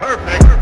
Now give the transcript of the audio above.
Perfect.